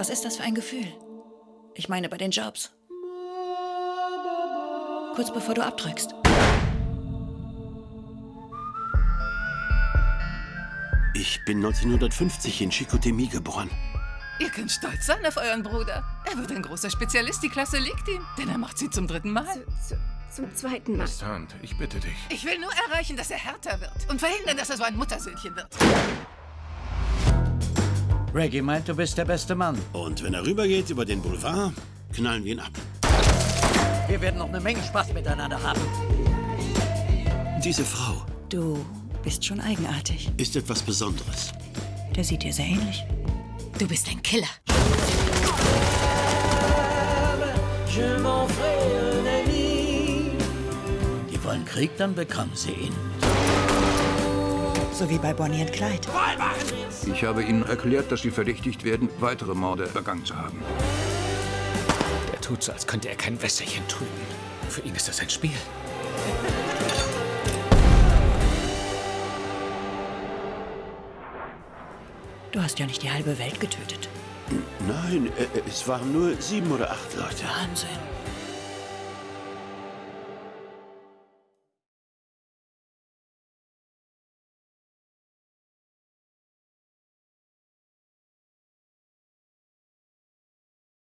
Was ist das für ein Gefühl? Ich meine bei den Jobs. Kurz bevor du abdrückst. Ich bin 1950 in Chicoutimi geboren. Ihr könnt stolz sein auf euren Bruder. Er wird ein großer Spezialist, die Klasse liegt ihm. Denn er macht sie zum dritten Mal. Zu, zu, zum zweiten Mal. Miss Hunt, ich bitte dich. Ich will nur erreichen, dass er härter wird. Und verhindern, dass er so ein Muttersöhnchen wird. Reggie meint, du bist der beste Mann. Und wenn er rübergeht über den Boulevard, knallen wir ihn ab. Wir werden noch eine Menge Spaß miteinander haben. Diese Frau Du bist schon eigenartig. ist etwas Besonderes. Der sieht dir sehr ähnlich. Du bist ein Killer. Die wollen Krieg, dann bekommen sie ihn. So wie bei Bonnie und Clyde. Ich habe Ihnen erklärt, dass Sie verdächtigt werden, weitere Morde begangen zu haben. Er tut so, als könnte er kein Wässerchen trüben. Für ihn ist das ein Spiel. Du hast ja nicht die halbe Welt getötet. Nein, äh, es waren nur sieben oder acht Leute. Wahnsinn.